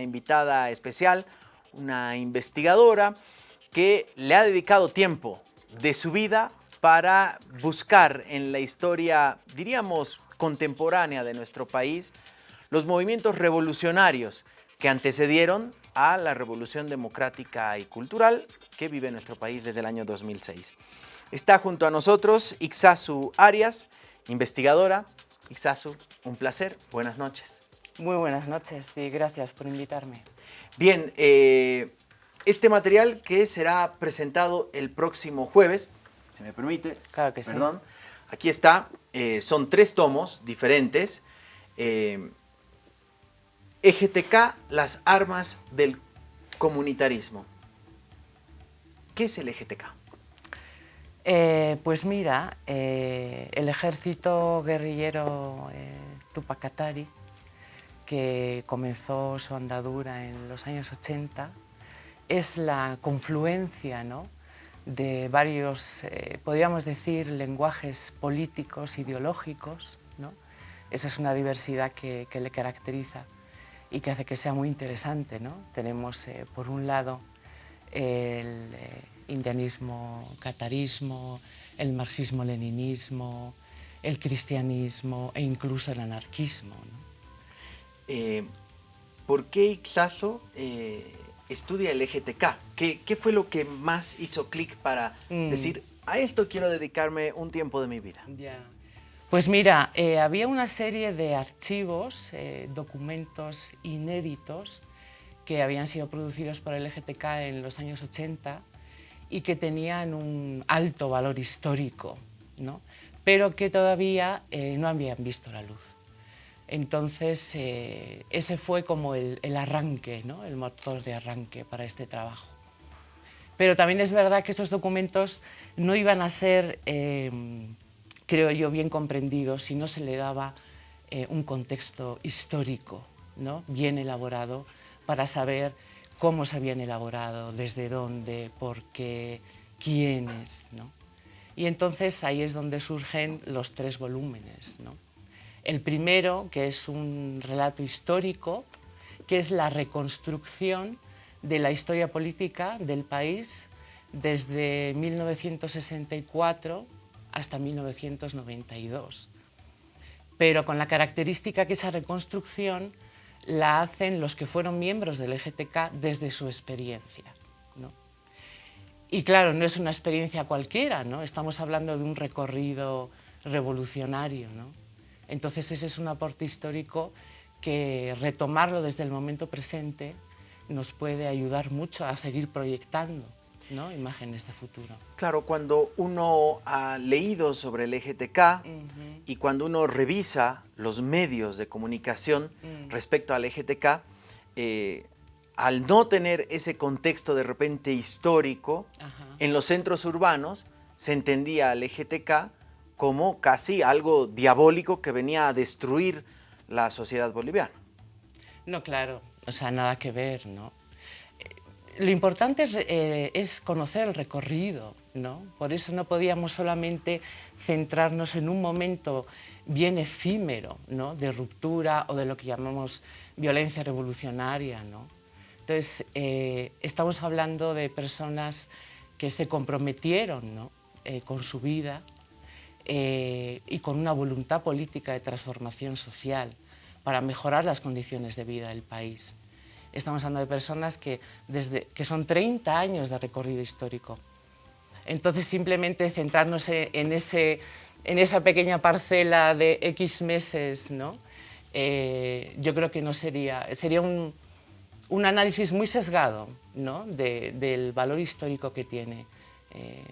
invitada especial, una investigadora que le ha dedicado tiempo de su vida para buscar en la historia, diríamos, contemporánea de nuestro país, los movimientos revolucionarios que antecedieron a la revolución democrática y cultural que vive nuestro país desde el año 2006. Está junto a nosotros Ixasu Arias, investigadora. Ixasu, un placer. Buenas noches. Muy buenas noches y gracias por invitarme. Bien, eh, este material que será presentado el próximo jueves, si me permite. Claro que perdón, Aquí está, eh, son tres tomos diferentes. Eh, EGTK, las armas del comunitarismo. ¿Qué es el EGTK? Eh, pues mira, el ejército guerrillero Tupac Atari, que comenzó su andadura en los años 80, es la confluencia ¿no? de varios, eh, podríamos decir, lenguajes políticos, ideológicos. ¿no? Esa es una diversidad que, le caracteriza y que hace que sea muy interesante. ¿no? Tenemos, eh, por un lado, el eh, indianismo, catarismo, el marxismo-leninismo, el cristianismo e incluso el anarquismo. ¿Por qué Ixaso estudia el EGTK. ¿Qué, fue lo que más hizo clic para mm. decir, a esto quiero dedicarme un tiempo de mi vida? Pues mira, eh, había una serie de archivos, eh, documentos inéditos que habían sido producidos por el EGTK en los años 80 y que tenían un alto valor histórico, ¿no? pero que todavía eh, no habían visto la luz. Entonces, eh, ese fue como el, arranque, ¿no? el motor de arranque para este trabajo. Pero también es verdad que estos documentos no iban a ser, em, creo yo, bien comprendidos si no se le daba eh, un contexto histórico, ¿no? bien elaborado, para saber cómo se habían elaborado, desde dónde, por qué, quiénes. ¿no? Y entonces ahí es donde surgen los tres volúmenes. El primero, que es un relato histórico, que es la reconstrucción de la historia política del país desde 1964 hasta 1992. Pero con la característica que esa reconstrucción la hacen los que fueron miembros del EGTK desde su experiencia. Y claro, no es una experiencia cualquiera, ¿no? estamos hablando de un recorrido revolucionario. ¿no? Entonces ese es un aporte histórico que retomarlo desde el momento presente nos puede ayudar mucho a seguir proyectando ¿no? imágenes de futuro. Claro, cuando uno ha leído sobre el EGTK y cuando uno revisa los medios de comunicación mm. respecto al EGTK, eh, al no tener ese contexto de repente histórico, en los centros urbanos se entendía al EGTK como casi algo diabólico que venía a destruir la sociedad boliviana. No, claro, o sea, nada que ver, ¿no? Lo importante eh, es, conocer el recorrido, ¿no? Por eso no podíamos solamente centrarnos en un momento bien efímero, ¿no? De ruptura o de lo que llamamos violencia revolucionaria, ¿no? Entonces, eh, estamos hablando de personas que se comprometieron ¿no? Eh, con su vida, eh, y con una voluntad política de transformación social para mejorar las condiciones de vida del país. Estamos hablando de personas que, desde, que son 30 años de recorrido histórico. Entonces simplemente centrarnos en, ese, en esa pequeña parcela de X meses, ¿no? Eh, yo creo que no sería, sería un, un análisis muy sesgado ¿no? del valor histórico que tiene. Eh,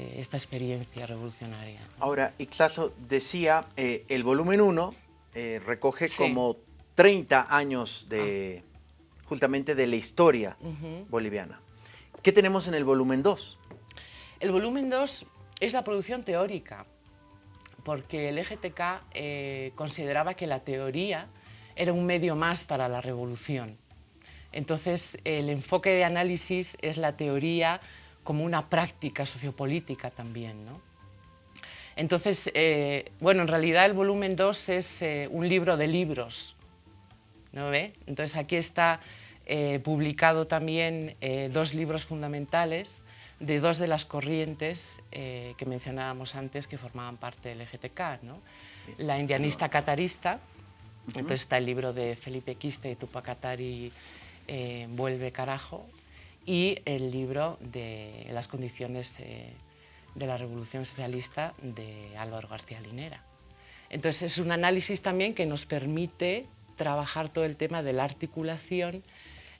eh, esta experiencia revolucionaria. Ahora, Ixaso decía, eh, el volumen 1 eh, recoge como 30 años de, ah. justamente de la historia boliviana. ¿Qué tenemos en el volumen 2? El volumen 2 es la producción teórica, porque el EGTK consideraba que la teoría era un medio más para la revolución. Entonces, el enfoque de análisis es la teoría como una práctica sociopolítica también. ¿no? Entonces, eh, bueno, en realidad el volumen 2 es eh, un libro de libros, ¿no ve? Entonces aquí está eh, publicado también eh, dos libros fundamentales de dos de las corrientes que mencionábamos antes que formaban parte del EGTK, ¿no? la indianista catarista, entonces está el libro de Felipe Quiste y Tupac Katari, Vuelve carajo, y el libro de las condiciones de la revolución socialista de Álvaro García Linera. Entonces es un análisis también que nos permite trabajar todo el tema de la articulación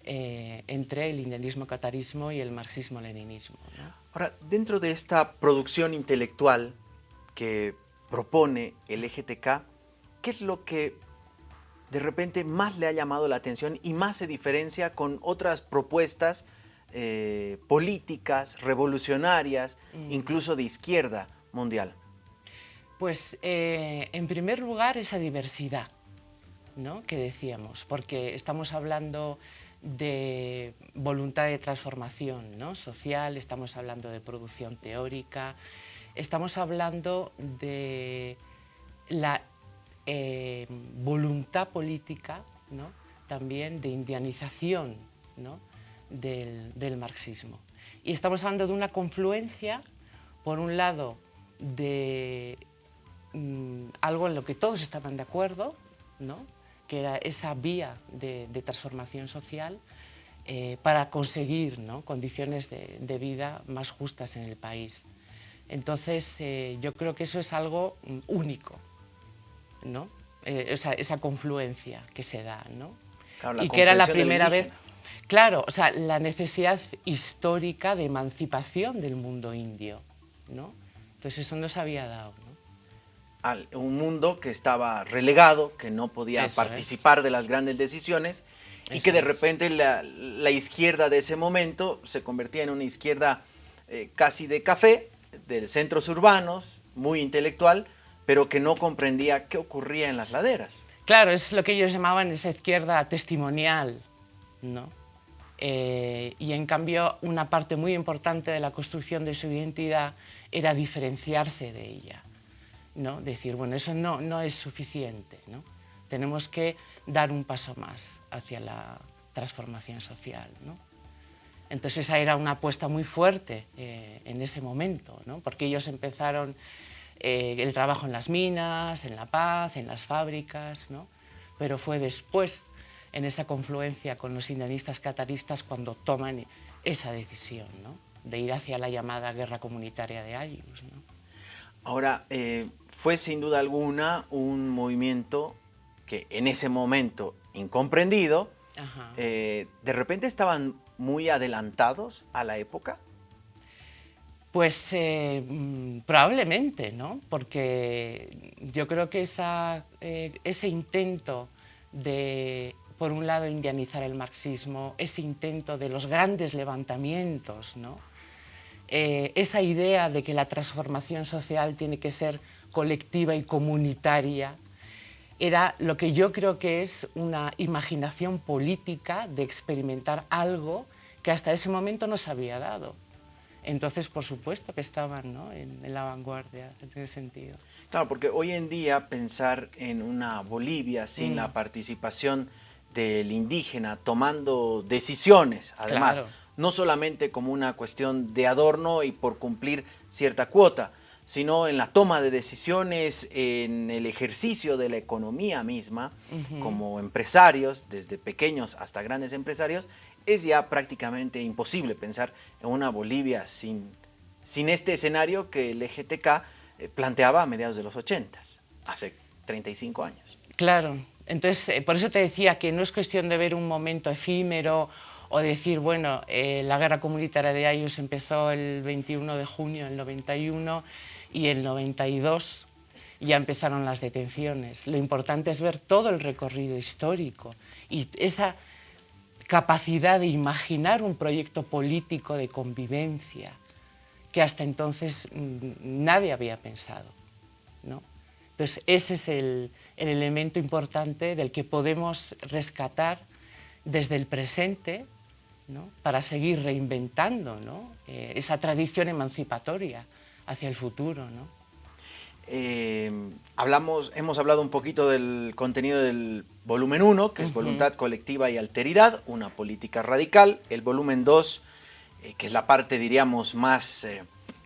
eh, entre el indianismo catarismo y el marxismo-leninismo. Ahora, dentro de esta producción intelectual que propone el EGTK, ¿qué es lo que de repente más le ha llamado la atención y más se diferencia con otras propuestas eh, políticas, revolucionarias, mm. incluso de izquierda mundial? Pues eh, en primer lugar esa diversidad ¿no? que decíamos, porque estamos hablando de voluntad de transformación ¿no? social, estamos hablando de producción teórica, estamos hablando de la eh, voluntad política, ¿no? también de indianización ¿no? Del, marxismo. Y estamos hablando de una confluencia, por un lado, de mm, algo en lo que todos estaban de acuerdo, ¿no? que era esa vía de, transformación social eh, para conseguir condiciones de, vida más justas en el país. Entonces, eh, yo creo que eso es algo mm, único, ¿no? Eh, esa, confluencia que se da, ¿no? y que era la primera vez... Claro, o sea, la necesidad histórica de emancipación del mundo indio, ¿no? Entonces eso no se había dado, ¿no? un mundo que estaba relegado, que no podía participar de las grandes decisiones y que de repente la, izquierda de ese momento se convertía en una izquierda eh, casi de café, de centros urbanos, muy intelectual, pero que no comprendía qué ocurría en las laderas. Claro, es lo que ellos llamaban esa izquierda testimonial, ¿no? Eh, y en cambio una parte muy importante de la construcción de su identidad era diferenciarse de ella. ¿no? Decir, bueno, eso no, no es suficiente, ¿no? tenemos que dar un paso más hacia la transformación social. ¿no? Entonces esa era una apuesta muy fuerte eh, en ese momento, ¿no? porque ellos empezaron eh, el trabajo en las minas, en La Paz, en las fábricas, ¿no? pero fue después en esa confluencia con los indianistas cataristas cuando toman esa decisión ¿no? de ir hacia la llamada guerra comunitaria de Ayus. ¿no? Ahora, eh, fue sin duda alguna un movimiento que en ese momento incomprendido, eh, de repente estaban muy adelantados a la época. Pues eh, mm, probablemente, ¿no? Porque yo creo que esa, ese intento de por un lado, indianizar el marxismo, ese intento de los grandes levantamientos, ¿no? Eh, esa idea de que la transformación social tiene que ser colectiva y comunitaria, era lo que yo creo que es una imaginación política de experimentar algo que hasta ese momento no se había dado. Entonces, por supuesto que estaban ¿no? en, en, la vanguardia en ese sentido. Claro, porque hoy en día pensar en una Bolivia sin mm. la participación del indígena tomando decisiones, además, no solamente como una cuestión de adorno y por cumplir cierta cuota, sino en la toma de decisiones, en el ejercicio de la economía misma, como empresarios, desde pequeños hasta grandes empresarios, es ya prácticamente imposible pensar en una Bolivia sin, sin este escenario que el EGTK eh, planteaba a mediados de los 80, hace 35 años. Claro, entonces, eh, por eso te decía que no es cuestión de ver un momento efímero o decir, bueno, eh, la guerra comunitaria de Ayus empezó el 21 de junio del 91 y el 92 ya empezaron las detenciones. Lo importante es ver todo el recorrido histórico y esa capacidad de imaginar un proyecto político de convivencia que hasta entonces mm, nadie había pensado. ¿no? Entonces, ese es el, el elemento importante del que podemos rescatar desde el presente para seguir reinventando eh, esa tradición emancipatoria hacia el futuro. eh, hablamos, hemos hablado un poquito del contenido del volumen 1, que es voluntad colectiva y alteridad, una política radical. El volumen 2, eh, que es la parte, diríamos, más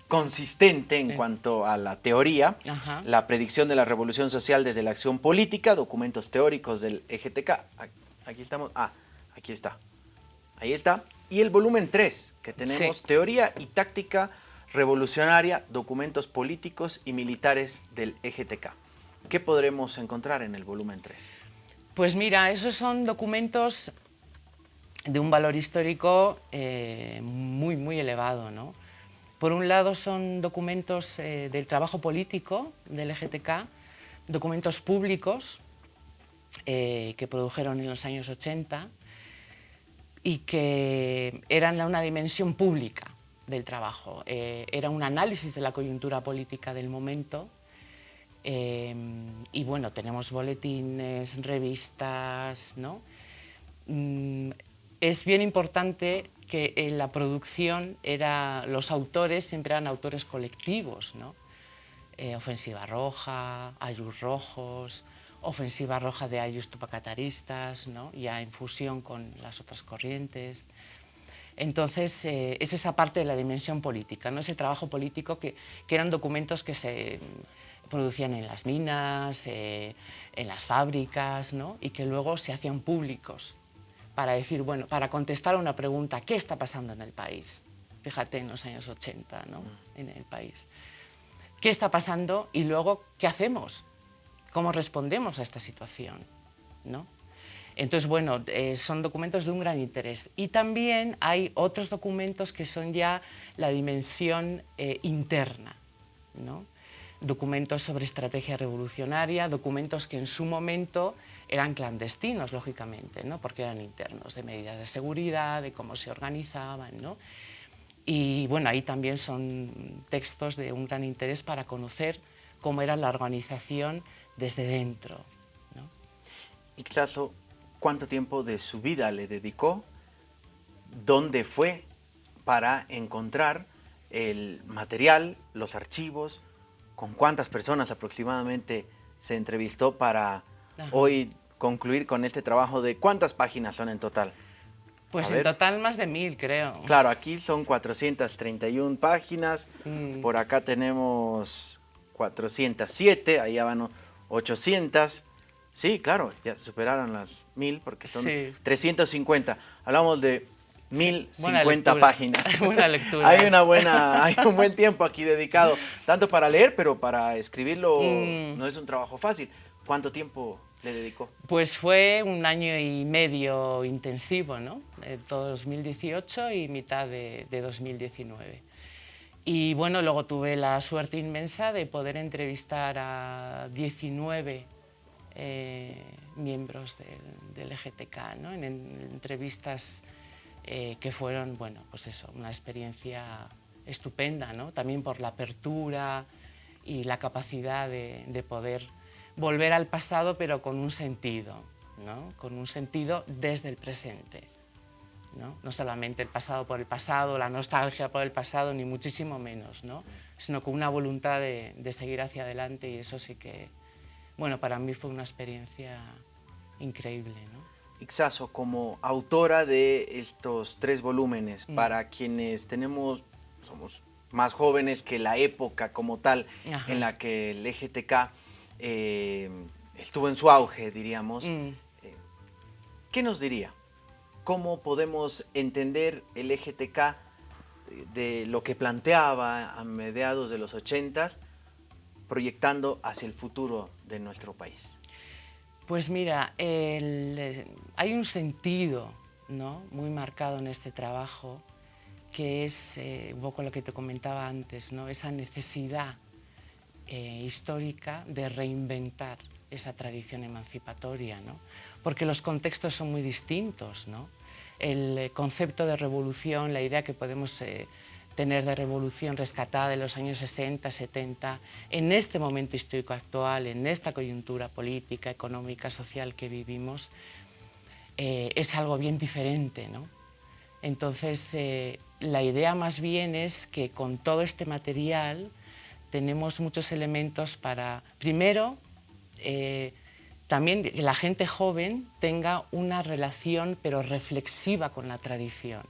consistente en cuanto a la teoría, la predicción de la revolución social desde la acción política, documentos teóricos del EGTK. Aquí estamos, ah, aquí está, ahí está. Y el volumen 3, que tenemos teoría y táctica revolucionaria, documentos políticos y militares del EGTK. ¿Qué podremos encontrar en el volumen 3? Pues mira, esos son documentos de un valor histórico eh, muy, muy elevado. ¿no? Por un lado son documentos eh, del trabajo político del EGTK, documentos públicos eh, que produjeron en los años 80 y que eran una dimensión pública del trabajo. Eh, era un análisis de la coyuntura política del momento y bueno, tenemos boletines, revistas, ¿no? Mm, es bien importante que en la producción era, los autores siempre eran autores colectivos, ¿no? Eh, Ofensiva Roja, Ayus Rojos, Ofensiva Roja de Ayus Tupacataristas, ¿no? ya en fusión con las otras corrientes. Entonces, eh, es esa parte de la dimensión política, ¿no? ese trabajo político que, eran documentos que se producían en las minas, eh, en las fábricas, ¿no? y que luego se hacían públicos para decir, bueno, para contestar a una pregunta, ¿qué está pasando en el país? Fíjate en los años 80, ¿no? Mm. en el país. ¿Qué está pasando? Y luego, ¿qué hacemos? ¿Cómo respondemos a esta situación? ¿no? Entonces, bueno, eh, son documentos de un gran interés. Y también hay otros documentos que son ya la dimensión eh, interna, ¿no? documentos sobre estrategia revolucionaria, documentos que en su momento eran clandestinos, lógicamente, ¿no? porque eran internos, de medidas de seguridad, de cómo se organizaban. ¿no? Y bueno, ahí también son textos de un gran interés para conocer cómo era la organización desde dentro. ¿no? Y claro, cuánto tiempo de su vida le dedicó, dónde fue para encontrar el material, los archivos, con cuántas personas aproximadamente se entrevistó para hoy concluir con este trabajo de cuántas páginas son en total. Pues en total más de mil, creo. Claro, aquí son 431 páginas, mm. por acá tenemos 407, allá van 800, Sí, claro, ya superaron las mil porque son 350. Hablamos de 1050 páginas. Buena lectura. hay una buena, hay un buen tiempo aquí dedicado, tanto para leer, pero para escribirlo mm. no es un trabajo fácil. ¿Cuánto tiempo le dedicó? Pues fue un año y medio intensivo, ¿no? De todo 2018 y mitad de, de 2019. Y bueno, luego tuve la suerte inmensa de poder entrevistar a 19 eh, miembros del, EGTK, ¿no? en, entrevistas eh, que fueron, bueno, pues eso, una experiencia estupenda, ¿no? también por la apertura y la capacidad de, poder volver al pasado, pero con un sentido, ¿no? con un sentido desde el presente. ¿no? no solamente el pasado por el pasado, la nostalgia por el pasado, ni muchísimo menos, ¿no? sino con una voluntad de, de seguir hacia adelante y eso sí que, bueno, para mí fue una experiencia increíble. ¿no? Ixaso, como autora de estos tres volúmenes, mm. para quienes tenemos, somos más jóvenes que la época como tal en la que el EGTK eh, estuvo en su auge, diríamos, mm. eh, ¿qué nos diría? ¿Cómo podemos entender el EGTK de lo que planteaba a mediados de los 80 proyectando hacia el futuro de nuestro país? Pues mira, hay un sentido ¿no? muy marcado en este trabajo que es eh, un poco lo que te comentaba antes, ¿no? esa necesidad eh, histórica de reinventar esa tradición emancipatoria, ¿no? porque los contextos son muy distintos. ¿no? El concepto de revolución, la idea que podemos eh, tener de revolución rescatada de los años 60, 70, en este momento histórico actual, en esta coyuntura política, económica, social que vivimos, eh, es algo bien diferente. ¿no? Entonces, eh, la idea más bien es que con todo este material tenemos muchos elementos para, primero, eh, también que la gente joven tenga una relación pero reflexiva con la tradición,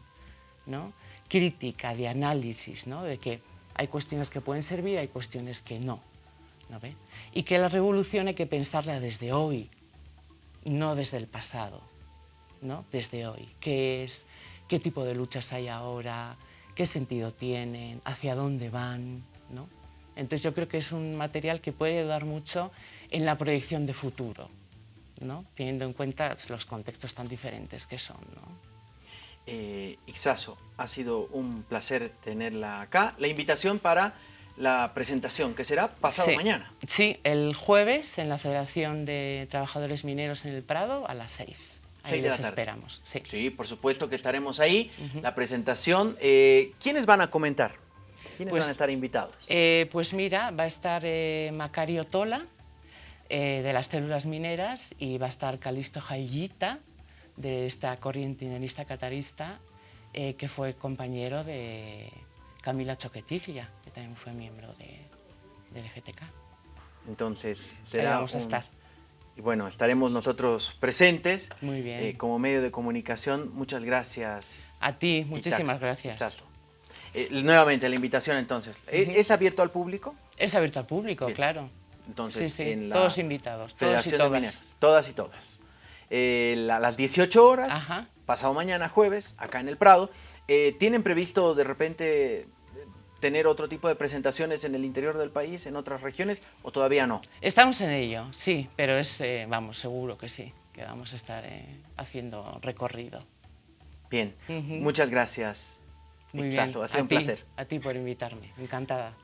¿no? crítica, de análisis, ¿no? de que hay cuestiones que pueden servir, hay cuestiones que no. ¿no ve? Y que la revolución hay que pensarla desde hoy, no desde el pasado, ¿no? desde hoy. ¿Qué es? ¿Qué tipo de luchas hay ahora? ¿Qué sentido tienen? ¿Hacia dónde van? ¿no? Entonces yo creo que es un material que puede ayudar mucho en la proyección de futuro, ¿no? teniendo en cuenta los contextos tan diferentes que son. ¿no? Eh, Ixaso, ha sido un placer tenerla acá. La invitación para la presentación, que será pasado mañana. Sí, el jueves en la Federación de Trabajadores Mineros en el Prado a las 6. Ahí les esperamos. Sí. por supuesto que estaremos ahí. La presentación, eh, ¿quiénes van a comentar? ¿Quiénes pues, van a estar invitados? Eh, pues mira, va a estar eh, Macario Tola, de las células mineras, y va a estar Calisto Jayita, de esta corriente indianista catarista, que fue compañero de Camila Choquetiglia, que también fue miembro de, del GTK. Entonces, será Ahí vamos a estar. Y bueno, estaremos nosotros presentes. Muy bien. Eh, como medio de comunicación, muchas gracias. A ti, muchísimas gracias. Eh, nuevamente, la invitación entonces. ¿Es, abierto al público? Es abierto al público, claro. Entonces, En la todos invitados, todos y todas. todas y todas. Eh, a las 18 horas, pasado mañana jueves, acá en el Prado. ¿Tienen previsto de repente tener otro tipo de presentaciones en el interior del país, en otras regiones, o todavía no? Estamos en ello, sí, pero es, eh, vamos, seguro que sí, que vamos a estar eh, haciendo recorrido. Bien, muchas gracias. Muy Ixaso, ha sido un placer. A ti por invitarme, encantada.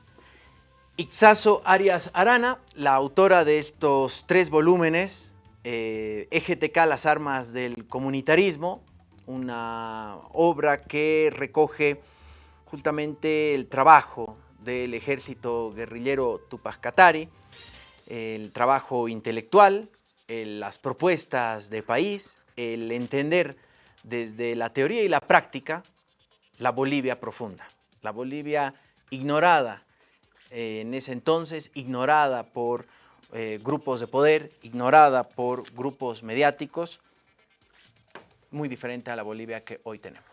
Ixaso Arias Arana, la autora de estos tres volúmenes, eh, EGTK, las armas del comunitarismo, una obra que recoge justamente el trabajo del ejército guerrillero Tupac Katari, el trabajo intelectual, las propuestas de país, el entender desde la teoría y la práctica la Bolivia profunda, la Bolivia ignorada eh, en ese entonces, ignorada por eh, grupos de poder, ignorada por grupos mediáticos, muy diferente a la Bolivia que hoy tenemos.